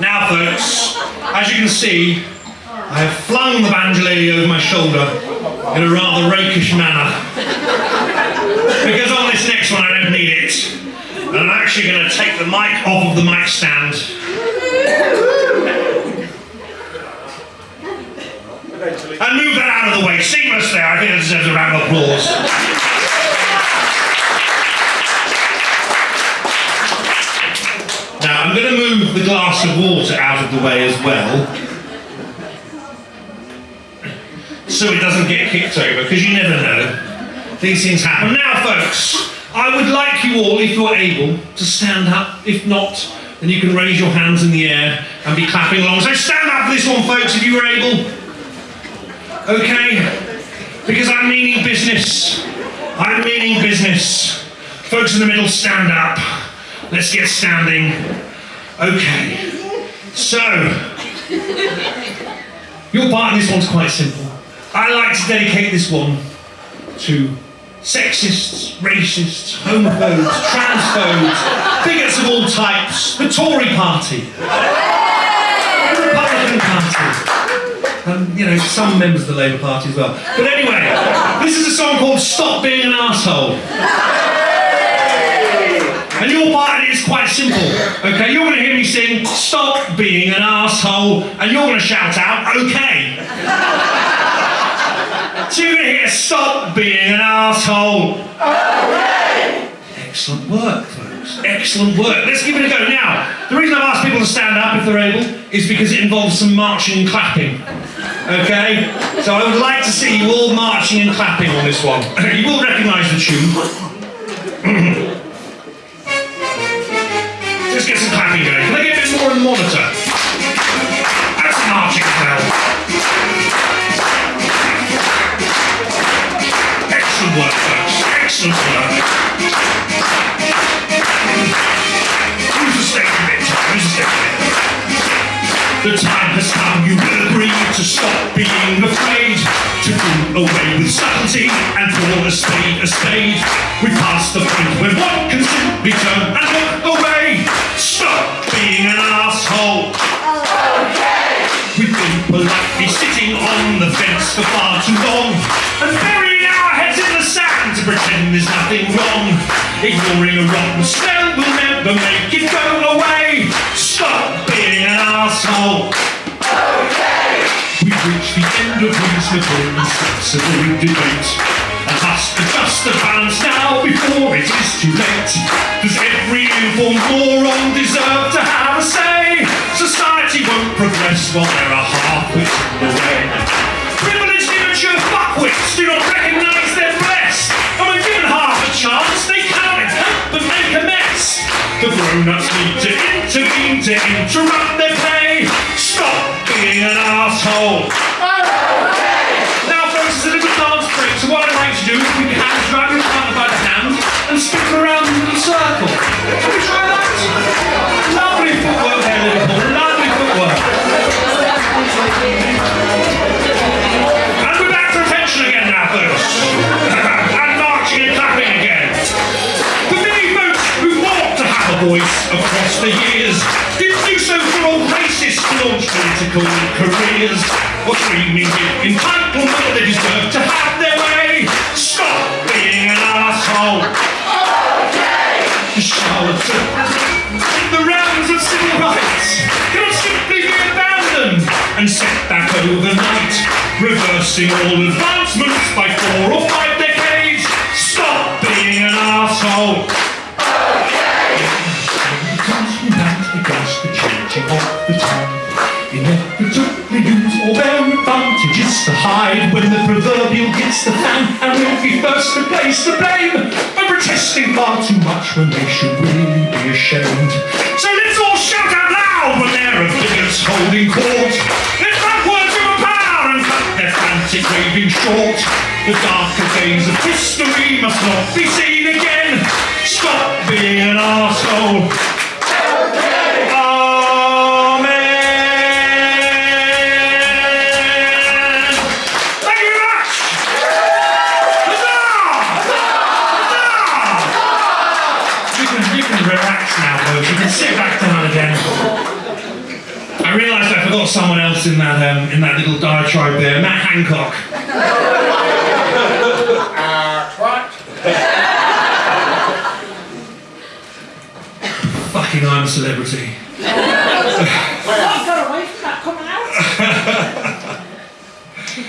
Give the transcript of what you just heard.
Now, folks, as you can see, I have flung the banjolele over my shoulder in a rather rakish manner. Because on this next one, I don't need it. And I'm actually going to take the mic off of the mic stand. And move that out of the way. seamlessly. I think that deserves a round of applause. Now, I'm going to move the glass of water out of the way as well. So it doesn't get kicked over, because you never know. These things happen. Now, folks, I would like you all, if you're able, to stand up. If not, then you can raise your hands in the air and be clapping along. So stand up for this one, folks, if you were able. Okay? Because I'm meaning business. I'm meaning business. Folks in the middle, stand up. Let's get standing. Okay. So, your part in this one's quite simple. I like to dedicate this one to sexists, racists, homophobes, transphobes, bigots of all types, the Tory party, the Republican party, and you know, some members of the Labour Party as well. But anyway, this is a song called Stop Being an Arsehole. And your part in it is quite simple. Okay, you're going to hear me sing "Stop being an asshole," and you're going to shout out "Okay." so you're going to hear "Stop being an asshole." Okay. Excellent work, folks. Excellent work. Let's give it a go. Now, the reason I've asked people to stand up if they're able is because it involves some marching and clapping. Okay, so I would like to see you all marching and clapping on this one. you will recognise the tune. clapping going. Can I get a bit more on the monitor? That's marching now. Excellent work, folks. Excellent work. Use the stage bit. Use the stage bit. The time has come, you will agree to stop being afraid, to do away with subtlety and call a spade a spade. For far too long and burying our heads in the sand to pretend there's nothing wrong. Ignoring a rotten smell will never make it go away. Stop being an asshole. Okay. We've reached the end of reasonable and sensible debate. And must adjust the balance now before it is too late. Does every informed moron deserve to have a say? Society won't progress while The grown-ups need to intervene to interrupt their play. Stop being an asshole. Now, folks, it's a little dance break, so what I'd like to do is put your hands round your partner by the hand and spin around in a circle. Voice across the years didn't do so for all racists to launch political careers or screaming entitlement they deserve to have their way. Stop being an asshole. The charlatans in the realms of civil rights cannot simply be abandoned and set back overnight, reversing all advancements by four or five decades. Stop being an asshole. Changing of the time. Inevitably use all their advantages to hide when the proverbial hits the fan and will be first to place the blame for protesting far too much when they should really be ashamed. So let's all shout out loud when there are bigots holding court. Let's have words of power and cut their frantic raving short. The darker days of history must not be seen again. Stop being an arsehole. Realised I forgot someone else in that um, in that little diatribe there. Matt Hancock. Uh. Fucking I'm a celebrity. Well, I got away from that coming out.